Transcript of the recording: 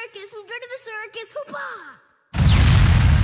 circus, from going to the circus, hoopah!